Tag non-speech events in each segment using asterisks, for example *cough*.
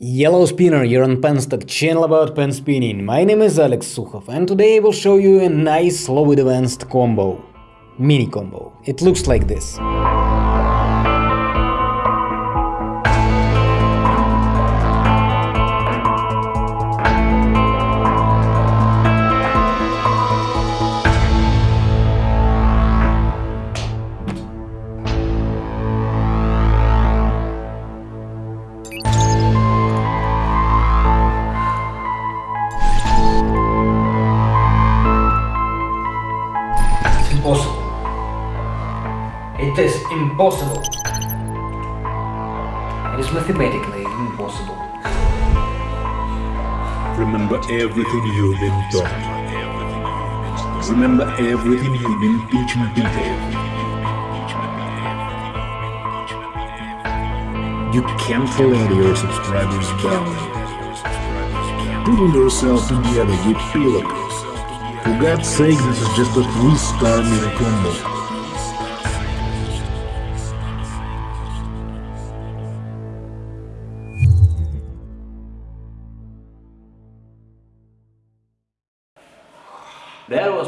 Yellow Spinner, you're on Penstock, channel about pen spinning. My name is Alex Sukhov and today I will show you a nice slow advanced combo. Mini combo. It looks like this. It is impossible. It is mathematically impossible. Remember everything you've been taught. Remember everything you've been teaching people. You can't let your subscribers down. Pull yourself together with Pillocks. For God's sake, this is just a three-star mini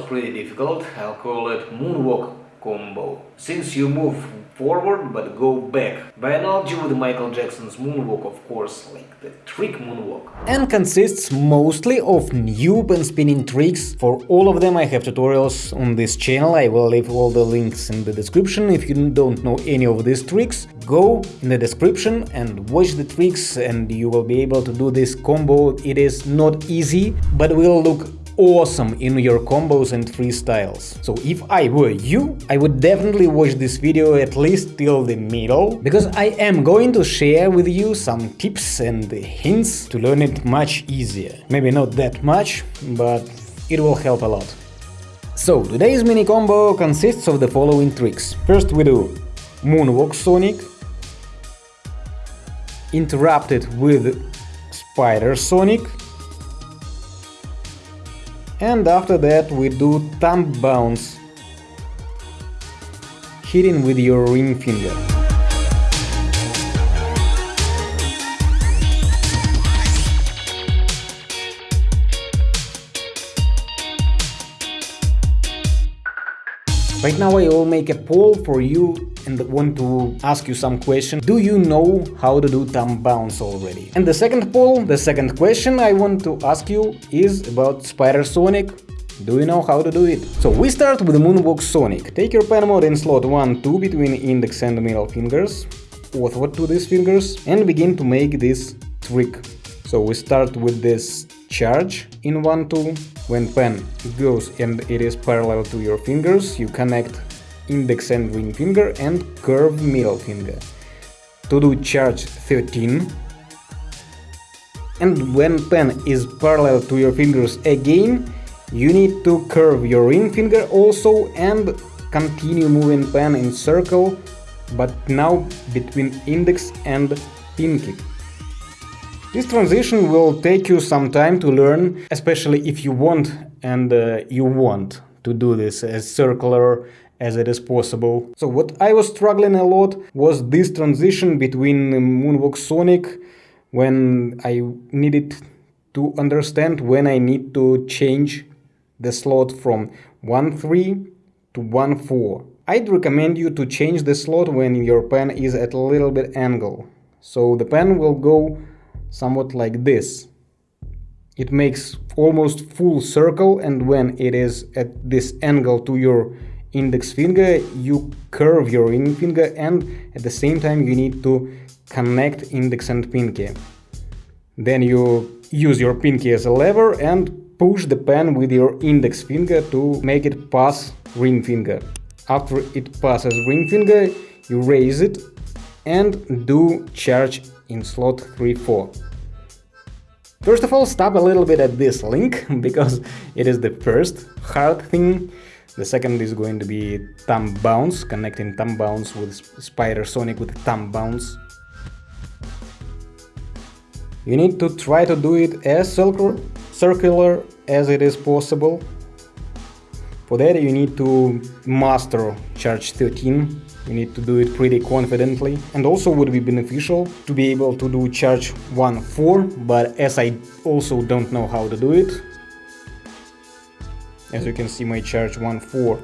pretty difficult, I'll call it moonwalk combo. Since you move forward but go back. By analogy with Michael Jackson's moonwalk of course, like the trick moonwalk. And consists mostly of new and spinning tricks. For all of them I have tutorials on this channel, I will leave all the links in the description. If you don't know any of these tricks, go in the description and watch the tricks and you will be able to do this combo. It is not easy, but will look awesome in your combos and freestyles. So if I were you, I would definitely watch this video at least till the middle, because I am going to share with you some tips and hints to learn it much easier. Maybe not that much, but it will help a lot. So today's mini combo consists of the following tricks. First we do Moonwalk Sonic, interrupted with Spider Sonic, and after that we do thumb bounce, hitting with your ring finger. Right now I will make a poll for you and want to ask you some question. Do you know how to do thumb bounce already? And the second poll, the second question I want to ask you is about Spider Sonic. Do you know how to do it? So we start with Moonwalk Sonic. Take your pen mode in slot 1, 2 between index and middle fingers, forward to these fingers, and begin to make this trick. So we start with this charge in 1, 2. When pen goes and it is parallel to your fingers, you connect index and ring finger and curve middle finger. To do charge 13. And when pen is parallel to your fingers again, you need to curve your ring finger also and continue moving pen in circle, but now between index and pinky. This transition will take you some time to learn, especially if you want and uh, you want to do this as circular as it is possible. So what I was struggling a lot was this transition between Moonwalk Sonic when I needed to understand when I need to change the slot from 1-3 to 1-4. I'd recommend you to change the slot when your pen is at a little bit angle. So the pen will go somewhat like this. It makes almost full circle and when it is at this angle to your index finger, you curve your ring finger and at the same time you need to connect index and pinky. Then you use your pinky as a lever and push the pen with your index finger to make it pass ring finger. After it passes ring finger, you raise it and do charge in slot 3-4. First of all, stop a little bit at this link, *laughs* because it is the first hard thing. The second is going to be thumb bounce, connecting thumb bounce with Spider Sonic with thumb bounce. You need to try to do it as circular as it is possible. For that you need to master charge 13 You need to do it pretty confidently and also would be beneficial to be able to do charge 1-4, but as I also don't know how to do it, as you can see my charge 1-4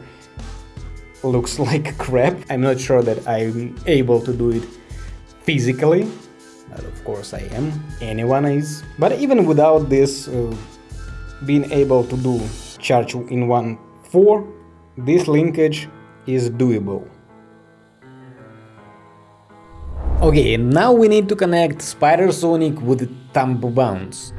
looks *laughs* like crap. I'm not sure that I'm able to do it physically, but of course I am, anyone is. But even without this uh, being able to do charge in 1-4, this linkage is doable. Okay, now we need to connect Spider Sonic with Thumb Bounce.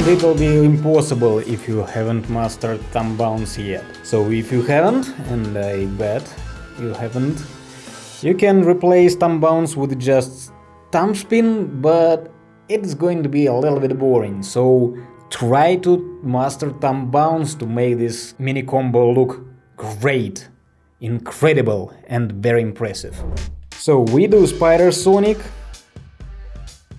And it will be impossible if you haven't mastered thumb bounce yet. So if you haven't, and I bet you haven't, you can replace thumb bounce with just thumb spin, but it's going to be a little bit boring, so try to master thumb bounce to make this mini combo look great, incredible and very impressive. So we do Spider Sonic,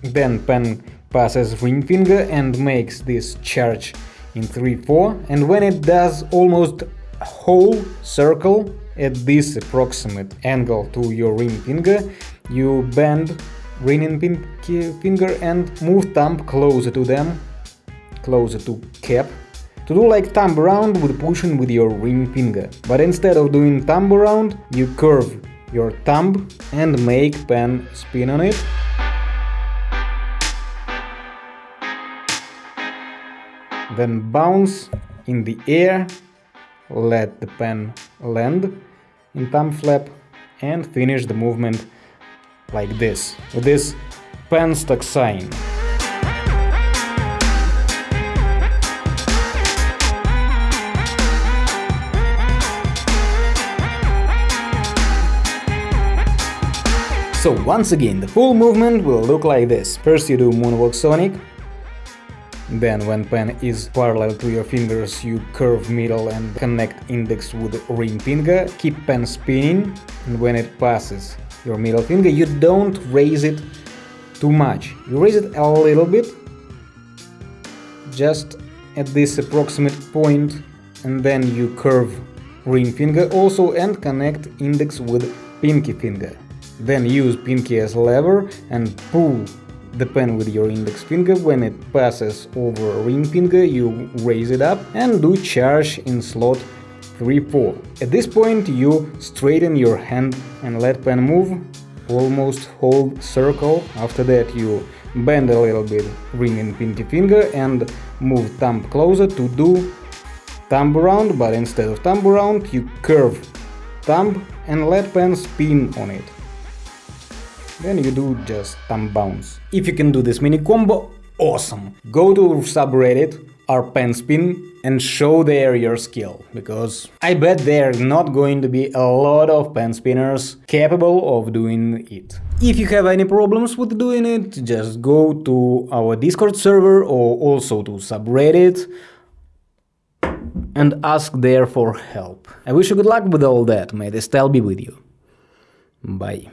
then Pen passes ring finger and makes this charge in 3-4 and when it does almost whole circle at this approximate angle to your ring finger, you bend ring finger and move thumb closer to them, closer to cap, to do like thumb around with pushing with your ring finger. But instead of doing thumb around, you curve your thumb and make pen spin on it. Then bounce in the air let the pen land in thumb flap and finish the movement like this, with this pen stuck sign. So once again, the full movement will look like this. First you do Moonwalk Sonic, then when pen is parallel to your fingers, you curve middle and connect index with ring finger, keep pen spinning, and when it passes your middle finger, you don't raise it too much. You raise it a little bit, just at this approximate point, and then you curve ring finger also and connect index with pinky finger. Then use pinky as lever and pull the pen with your index finger, when it passes over ring finger you raise it up and do charge in slot 3-4. At this point you straighten your hand and let pen move, almost whole circle, after that you bend a little bit ring and pinky finger and move thumb closer to do thumb around, but instead of thumb around you curve thumb and let pen spin on it then you do just thumb bounce. If you can do this mini combo, awesome! Go to subreddit rpenspin and show there your skill, because I bet there are not going to be a lot of pen spinners capable of doing it. If you have any problems with doing it, just go to our Discord server or also to subreddit and ask there for help. I wish you good luck with all that, may the style be with you. Bye.